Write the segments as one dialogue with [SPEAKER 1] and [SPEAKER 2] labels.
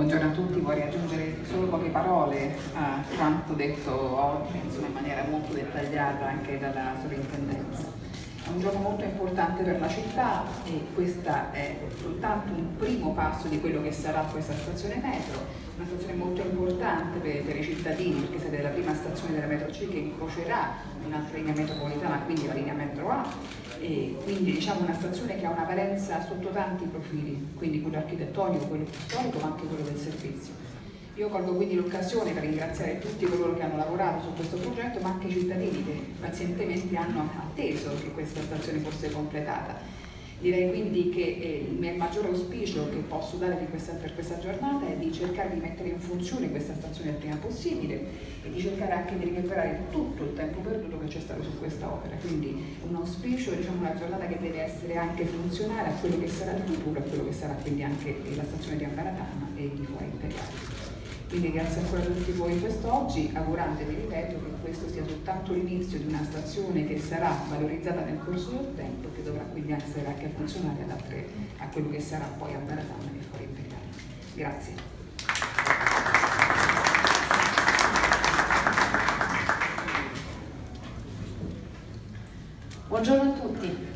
[SPEAKER 1] Buongiorno a tutti, vorrei aggiungere solo poche parole a quanto detto oggi insomma, in maniera molto dettagliata anche dalla sovrintendenza. Un giorno molto importante per la città e questo è soltanto un primo passo di quello che sarà questa stazione metro, una stazione molto importante per, per i cittadini perché sarà la prima stazione della metro C che incrocerà un'altra linea metropolitana, quindi la linea metro A e quindi diciamo una stazione che ha una valenza sotto tanti profili, quindi quello architettonico, quello storico ma anche quello del servizio. Io colgo quindi l'occasione per ringraziare tutti coloro che hanno lavorato su questo progetto, ma anche i cittadini che pazientemente hanno atteso che questa stazione fosse completata. Direi quindi che eh, il maggiore auspicio che posso dare questa, per questa giornata è di cercare di mettere in funzione questa stazione il prima possibile e di cercare anche di recuperare tutto il tempo perduto che c'è stato su questa opera. Quindi un auspicio, diciamo una giornata che deve essere anche funzionale a quello che sarà il futuro, a quello che sarà quindi anche la stazione di Ambaratana e di Fuori Imperiale. Quindi grazie ancora a tutti voi quest'oggi, augurandovi, ripeto, che questo sia soltanto l'inizio di una stazione che sarà valorizzata nel corso del tempo e che dovrà quindi essere anche funzionale ad altre, a quello che sarà poi a Baratana e fuori imperiale. Grazie.
[SPEAKER 2] Buongiorno a tutti.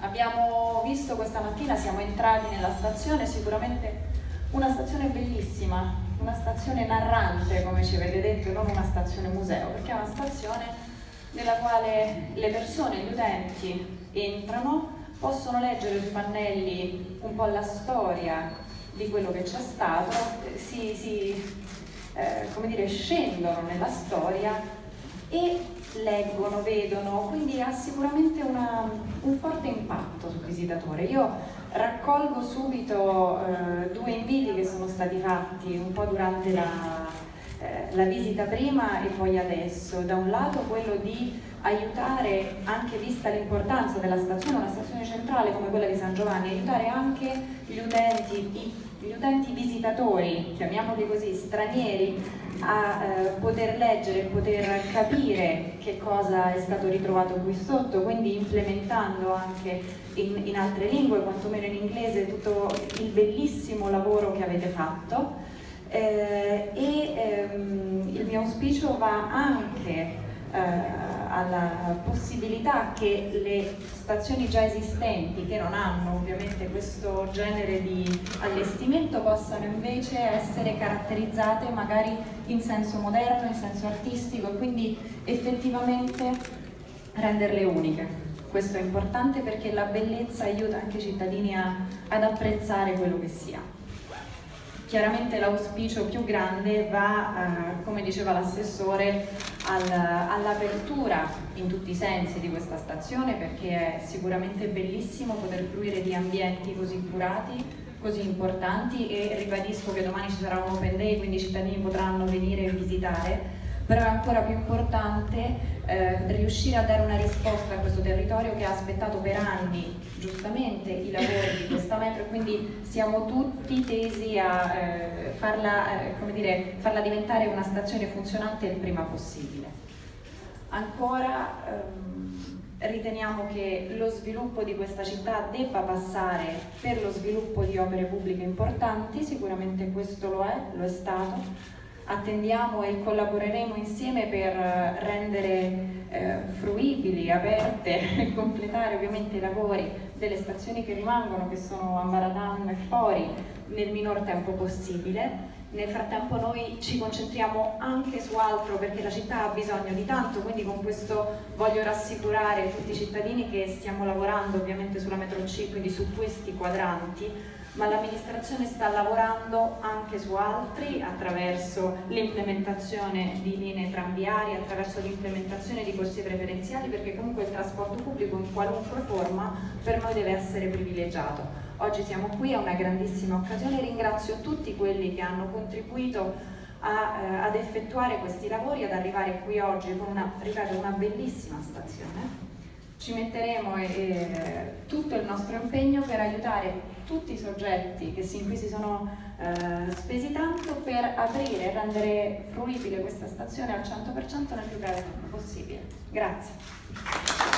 [SPEAKER 2] Abbiamo visto questa mattina, siamo entrati nella stazione, sicuramente una stazione bellissima, una stazione narrante, come ci avete detto, non una stazione museo, perché è una stazione nella quale le persone, gli utenti entrano, possono leggere sui pannelli un po' la storia di quello che c'è stato, si, si eh, come dire, scendono nella storia e leggono, vedono, quindi ha sicuramente una, un forte impatto sul visitatore. Io raccolgo subito eh, due stati fatti un po' durante la, eh, la visita prima e poi adesso. Da un lato quello di aiutare, anche vista l'importanza della stazione, una stazione centrale come quella di San Giovanni, aiutare anche gli utenti, gli utenti visitatori, chiamiamoli così, stranieri, poter leggere poter capire che cosa è stato ritrovato qui sotto, quindi implementando anche in, in altre lingue, quantomeno in inglese, tutto il bellissimo lavoro che avete fatto. Eh, e ehm, il mio auspicio va anche eh, alla possibilità che le stazioni già esistenti, che non hanno ovviamente questo genere di allestimento, possano invece essere caratterizzate magari in senso moderno, in senso artistico e quindi effettivamente renderle uniche. Questo è importante perché la bellezza aiuta anche i cittadini a, ad apprezzare quello che si ha. Chiaramente l'auspicio più grande va, eh, come diceva l'assessore, al, all'apertura in tutti i sensi di questa stazione perché è sicuramente bellissimo poter fruire di ambienti così curati, così importanti e ribadisco che domani ci sarà un open day quindi i cittadini potranno venire e visitare. Però è ancora più importante eh, riuscire a dare una risposta a questo territorio che ha aspettato per anni giustamente i lavori di questa metro e quindi siamo tutti tesi a eh, farla, eh, dire, farla, diventare una stazione funzionante il prima possibile. Ancora ehm, riteniamo che lo sviluppo di questa città debba passare per lo sviluppo di opere pubbliche importanti, sicuramente questo lo è, lo è stato, attendiamo e collaboreremo insieme per eh, rendere eh, fruibili, aperte e completare ovviamente i lavori delle stazioni che rimangono, che sono a Maradan e fuori, nel minor tempo possibile. Nel frattempo noi ci concentriamo anche su altro perché la città ha bisogno di tanto, quindi con questo voglio rassicurare tutti i cittadini che stiamo lavorando ovviamente sulla metro C, quindi su questi quadranti, ma l'amministrazione sta lavorando anche su altri attraverso l'implementazione di linee tranviarie, attraverso l'implementazione di corsie preferenziali perché comunque il trasporto pubblico in qualunque forma per noi deve essere privilegiato. Oggi siamo qui, è una grandissima occasione, ringrazio tutti quelli che hanno contribuito a, eh, ad effettuare questi lavori, ad arrivare qui oggi con una, ripeto, una bellissima stazione ci metteremo eh, tutto il nostro impegno per aiutare tutti i soggetti che sin qui si sono eh, spesi tanto per aprire e rendere fruibile questa stazione al 100% nel più breve tempo possibile. Grazie.